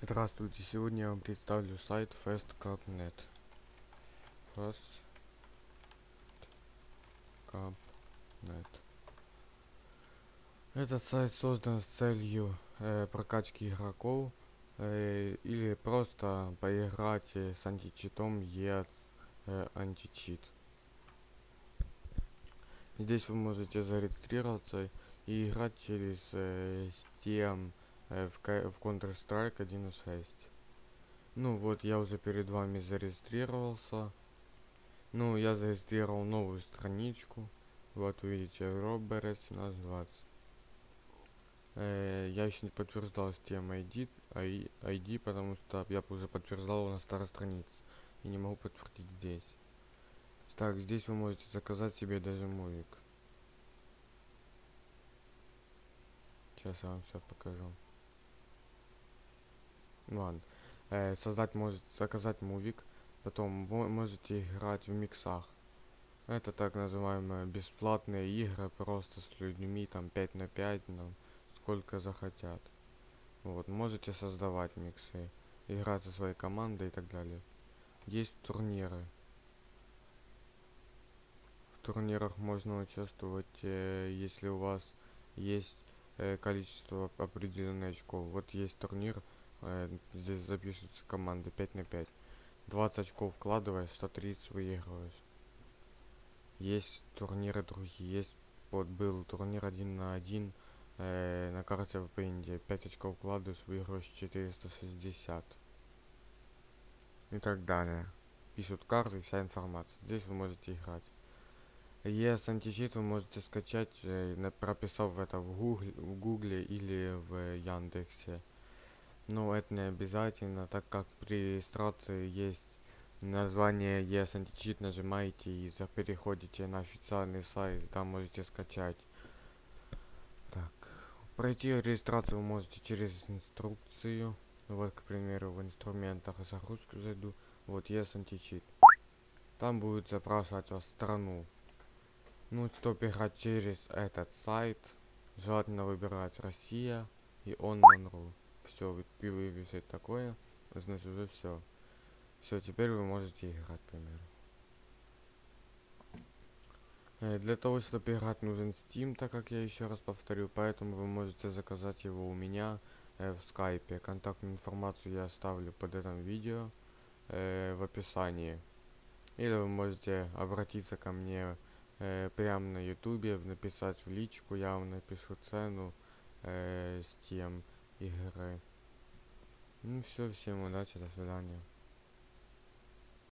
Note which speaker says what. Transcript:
Speaker 1: Здравствуйте, сегодня я вам представлю сайт fast.net. Fast.net. Этот сайт создан с целью э, прокачки игроков э, или просто поиграть э, с античитом EADS э, античит. Здесь вы можете зарегистрироваться и играть через э, Steam в, Ка- в Counter-Strike 1.6. Ну вот, я уже перед вами зарегистрировался. Ну, я зарегистрировал новую страничку. Вот видите, Роберет 1720. Э, я еще не подтверждал Steam ID, I- ID, потому что я уже подтверждал на старой странице. И не могу подтвердить здесь. Так, здесь вы можете заказать себе даже мувик. Сейчас я вам все покажу. Ладно. Э, создать может заказать мувик. Потом мо- можете играть в миксах. Это так называемые бесплатные игры просто с людьми, там 5 на 5, там, сколько захотят. Вот, можете создавать миксы, играть со своей командой и так далее. Есть турниры. В турнирах можно участвовать, э, если у вас есть э, количество определенных очков. Вот есть турнир, здесь записываются команды 5 на 5. 20 очков вкладываешь, 130 выигрываешь. Есть турниры другие, есть вот был турнир один на один э, на карте в Индии. 5 очков вкладываешь, выигрываешь 460. И так далее. Пишут карты, вся информация. Здесь вы можете играть. ES античит вы можете скачать, э, прописав это в гугле, в гугле или в Яндексе. Но это не обязательно, так как при регистрации есть название ES античит, нажимаете и переходите на официальный сайт, там можете скачать. Так, пройти регистрацию можете через инструкцию. Вот, к примеру, в инструментах загрузку зайду. Вот ES античит. Там будет запрашивать вас страну. Ну, чтобы играть через этот сайт, желательно выбирать Россия и онлайн.ру. Все, вывешать такое, значит уже все. Все, теперь вы можете играть, к примеру. Э, Для того, чтобы играть, нужен Steam, так как я еще раз повторю, поэтому вы можете заказать его у меня э, в скайпе. Контактную информацию я оставлю под этим видео э, в описании. Или вы можете обратиться ко мне э, прямо на ютубе, написать в личку, я вам напишу цену э, Steam игры. Ну все, всем удачи, до свидания.